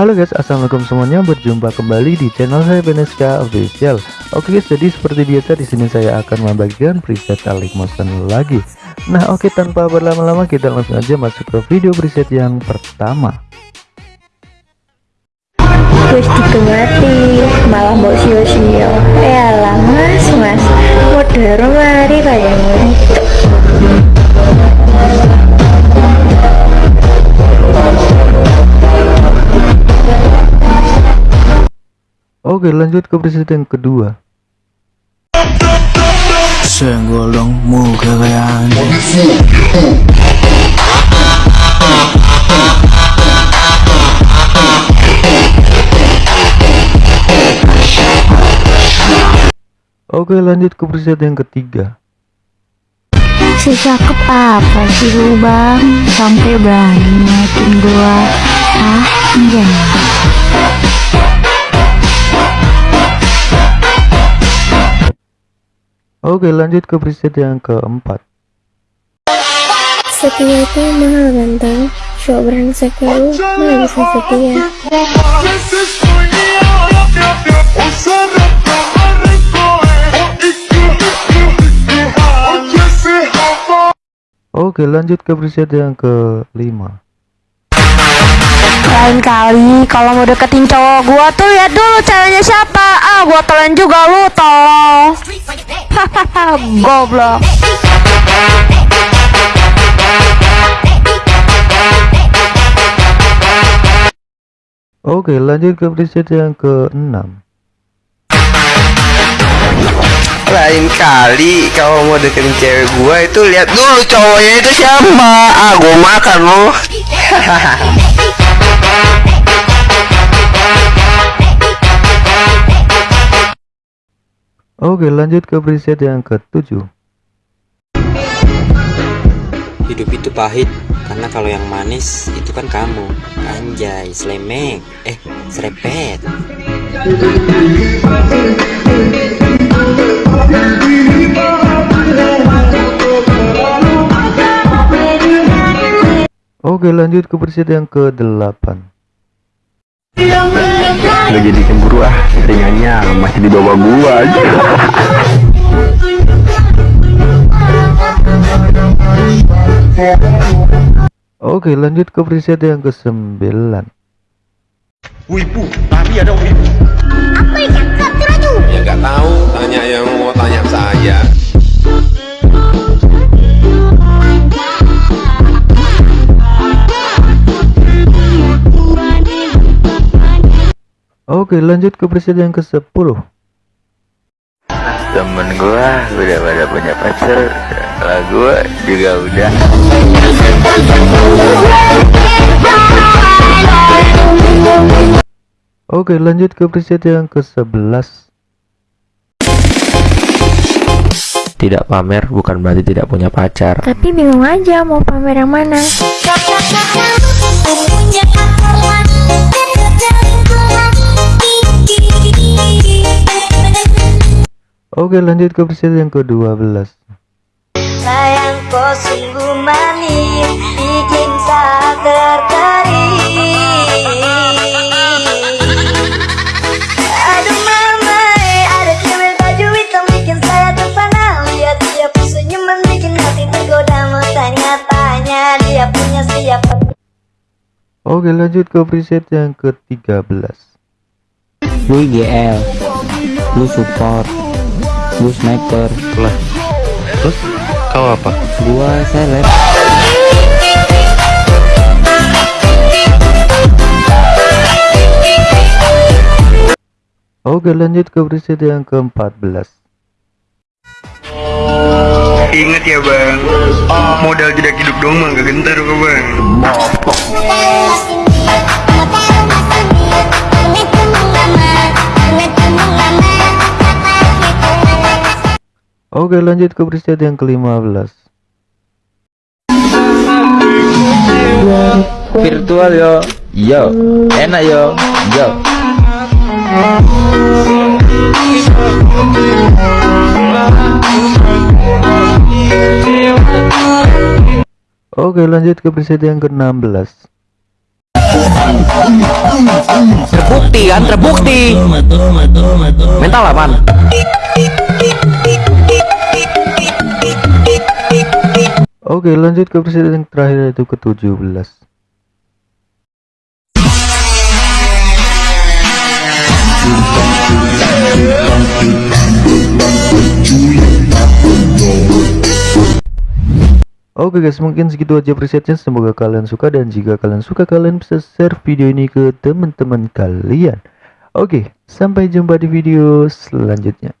Halo guys, assalamualaikum semuanya. Berjumpa kembali di channel saya Beneska Official. Oke guys, jadi seperti biasa di sini saya akan membagikan preset Alik Motion lagi. Nah, oke tanpa berlama-lama kita langsung aja masuk ke video preset yang pertama. Digemati, malah mau sio-sio. Eh mas, mas, modern mari kayaknya. Oke, lanjut ke preset yang kedua. Senggolong muka kayak Oke, lanjut ke preset yang ketiga. Si cakep apa sih lu bang? Sampai berani naikin gua. Ah, iya. Oke, lanjut ke preset yang keempat. Setia itu mahal ganteng. Show brengsek lu, mana bisa setia. Oke, lanjut ke preset yang kelima. Lain kali kalau mau deketin cowok gua tuh lihat dulu ceweknya siapa. Ah, gua telan juga lu tolong. Hahaha, goblok. Oke, lanjut ke preset yang keenam. Lain kali kalau mau deketin cewek gua itu lihat dulu cowoknya itu siapa. Ah, gua makan lo. Oke, lanjut ke preset yang ketujuh. Hidup itu pahit karena kalau yang manis itu kan kamu. Anjay, slemek. Eh, serepet. Oke, lanjut ke preset yang ke-8. Gak jadi cemburu ah, ringannya masih di bawah gua aja. Oke, lanjut ke preset yang ke-9. Wibu, tapi ada wibu. Ya nggak tahu, tanya yang mau tanya saya. Oke, lanjut ke preset yang ke-10. Temen gua udah pada punya pacar Lah gua juga udah Oke, lanjut ke preset yang ke-11. Tidak pamer bukan berarti tidak punya pacar. Tapi bingung aja mau pamer yang mana. Oke, lanjut ke preset yang ke-12. Sayangku sungguh manis bikin saya tertarik. Aduh mama, ada cewek baju hitam bikin saya terpana. Lihat dia senyuman bikin hati tergoda mau tanya-tanya dia punya siapa. Oke, lanjut ke preset yang ke-13. Lu IGL, lu support, lu sniper, lah. Terus kau apa? Gua seleb. Oke, lanjut ke preset yang ke-14. Ingat ya bang, modal tidak hidup dong mah gak gentar kok bang. Oke, lanjut ke preset yang ke-15. Virtual yo. Yo. Enak yo. Yo. Oke lanjut ke preset yang ke-16 Terbukti kan, terbukti. Mental apaan? Oke lanjut ke presiden terakhir yaitu ke-17 Oke guys mungkin segitu aja presetnya. Semoga kalian suka dan jika kalian suka kalian bisa share video ini ke teman-teman kalian. Oke sampai jumpa di video selanjutnya